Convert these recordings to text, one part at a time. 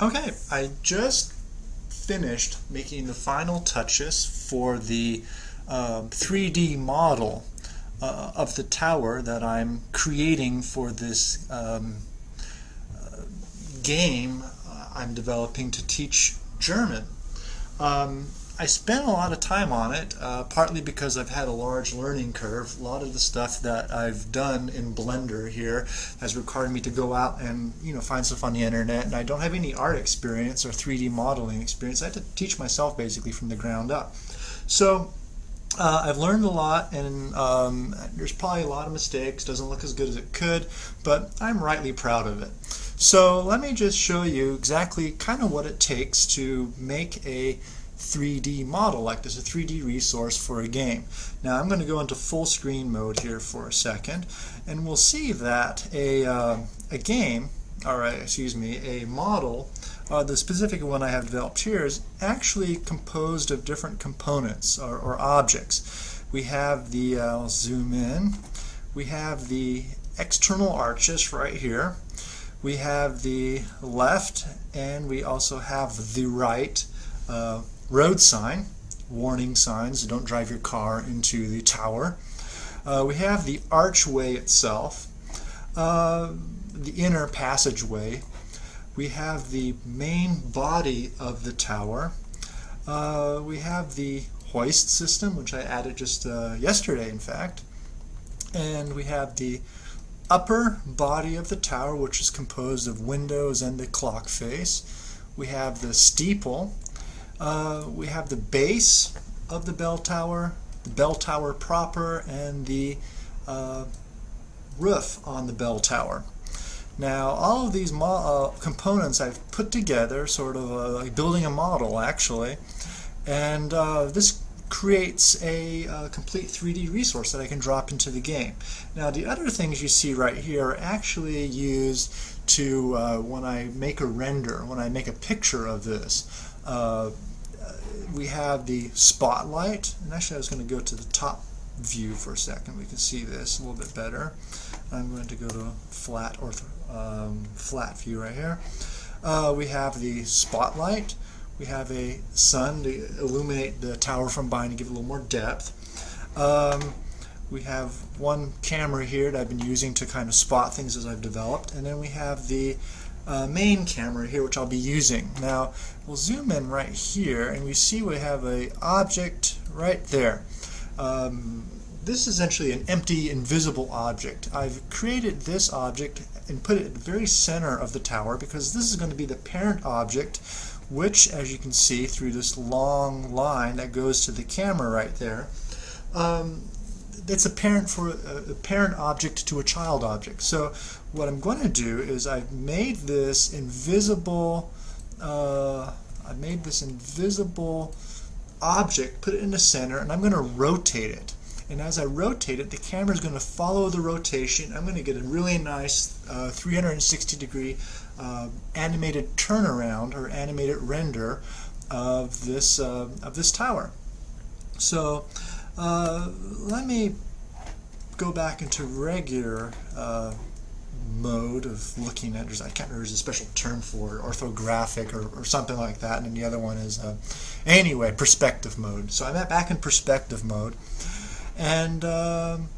Okay, I just finished making the final touches for the uh, 3D model uh, of the tower that I'm creating for this um, uh, game I'm developing to teach German. Um, I spent a lot of time on it, uh, partly because I've had a large learning curve. A lot of the stuff that I've done in Blender here has required me to go out and you know find stuff on the internet, and I don't have any art experience or 3D modeling experience. I had to teach myself basically from the ground up. So uh, I've learned a lot, and um, there's probably a lot of mistakes. Doesn't look as good as it could, but I'm rightly proud of it. So let me just show you exactly kind of what it takes to make a 3D model like this, a 3D resource for a game. Now I'm going to go into full screen mode here for a second and we'll see that a, uh, a game, or excuse me, a model, uh, the specific one I have developed here is actually composed of different components or, or objects. We have the, uh, I'll zoom in, we have the external arches right here. We have the left and we also have the right uh, road sign, warning signs, don't drive your car into the tower. Uh, we have the archway itself, uh, the inner passageway. We have the main body of the tower. Uh, we have the hoist system, which I added just uh, yesterday, in fact. And we have the upper body of the tower, which is composed of windows and the clock face. We have the steeple, uh, we have the base of the bell tower, the bell tower proper, and the uh, roof on the bell tower. Now all of these uh, components I've put together, sort of uh, like building a model actually, and uh, this creates a uh, complete 3D resource that I can drop into the game. Now the other things you see right here are actually used to, uh, when I make a render, when I make a picture of this, uh, we have the spotlight, and actually I was going to go to the top view for a second. We can see this a little bit better. I'm going to go to flat or um, flat view right here. Uh, we have the spotlight. We have a sun to illuminate the tower from behind to give it a little more depth. Um, we have one camera here that I've been using to kind of spot things as I've developed. And then we have the uh, main camera here, which I'll be using. Now, we'll zoom in right here, and we see we have a object right there. Um, this is essentially an empty, invisible object. I've created this object and put it at the very center of the tower because this is going to be the parent object which, as you can see through this long line that goes to the camera right there, um, it's a parent for a, a parent object to a child object. So what I'm going to do is I've made this invisible uh, I made this invisible object, put it in the center, and I'm going to rotate it. And as I rotate it, the camera is going to follow the rotation. I'm going to get a really nice uh, 360 degree uh, animated turnaround or animated render of this uh, of this tower. So uh, let me go back into regular uh, mode of looking at, I can't remember, there's a special term for it, orthographic or, or something like that, and the other one is, uh, anyway, perspective mode. So I'm back in perspective mode. And um,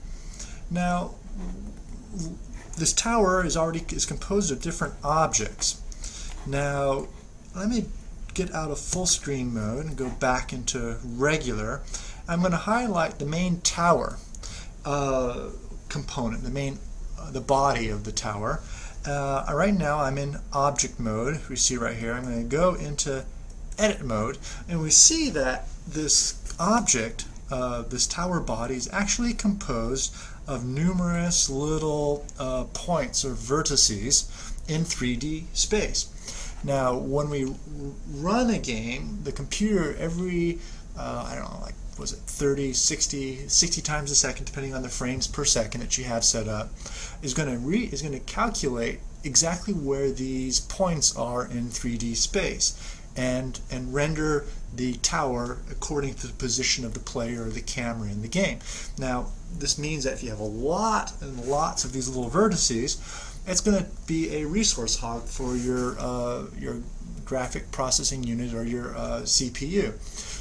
now, this tower is already is composed of different objects. Now, let me get out of full screen mode and go back into regular I'm going to highlight the main tower uh, component, the main, uh, the body of the tower. Uh, right now I'm in object mode, we see right here. I'm going to go into edit mode and we see that this object, uh, this tower body is actually composed of numerous little uh, points or vertices in 3D space. Now when we run a game, the computer every, uh, I don't know, like was it 30, 60, 60 times a second, depending on the frames per second that you have set up, is going to re is going to calculate exactly where these points are in 3D space. and, and render the tower according to the position of the player or the camera in the game. Now, this means that if you have a lot and lots of these little vertices, it's going to be a resource hog for your, uh, your graphic processing unit or your uh, CPU.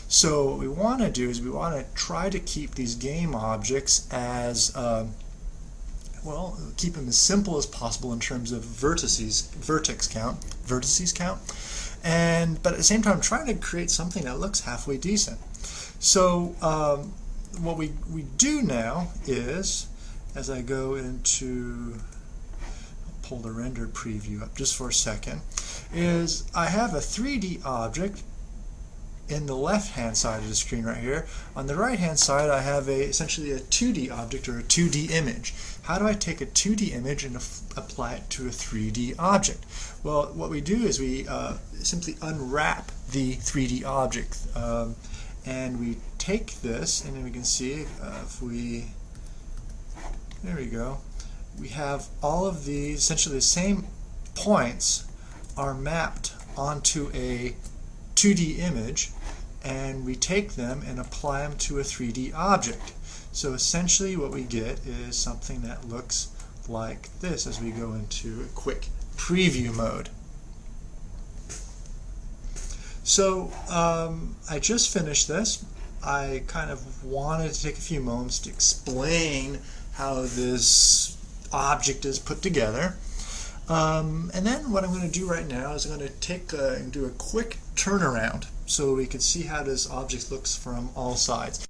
So what we want to do is we want to try to keep these game objects as uh, well, keep them as simple as possible in terms of vertices, vertex count, vertices count, and but at the same time trying to create something that looks halfway decent. So um, what we, we do now is, as I go into, pull the render preview up just for a second, is I have a 3D object in the left hand side of the screen right here. On the right hand side I have a essentially a 2D object or a 2D image. How do I take a 2D image and apply it to a 3D object? Well what we do is we uh, simply unwrap the 3D object um, and we take this and then we can see uh, if we there we go we have all of the essentially the same points are mapped onto a 2D image and we take them and apply them to a 3D object. So essentially what we get is something that looks like this as we go into a quick preview mode. So um, I just finished this. I kind of wanted to take a few moments to explain how this object is put together. Um, and then what I'm going to do right now is I'm going to take a, and do a quick turnaround so we can see how this object looks from all sides.